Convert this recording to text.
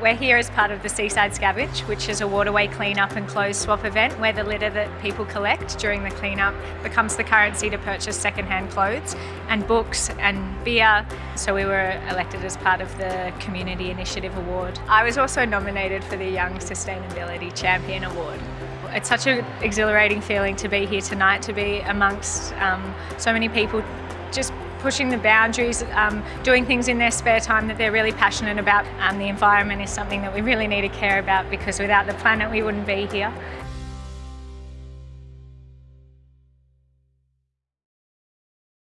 We're here as part of the Seaside Scavenge, which is a waterway clean-up and clothes swap event where the litter that people collect during the clean-up becomes the currency to purchase second-hand clothes and books and beer. So we were elected as part of the Community Initiative Award. I was also nominated for the Young Sustainability Champion Award. It's such an exhilarating feeling to be here tonight, to be amongst um, so many people just pushing the boundaries, um, doing things in their spare time that they're really passionate about. Um, the environment is something that we really need to care about because without the planet we wouldn't be here.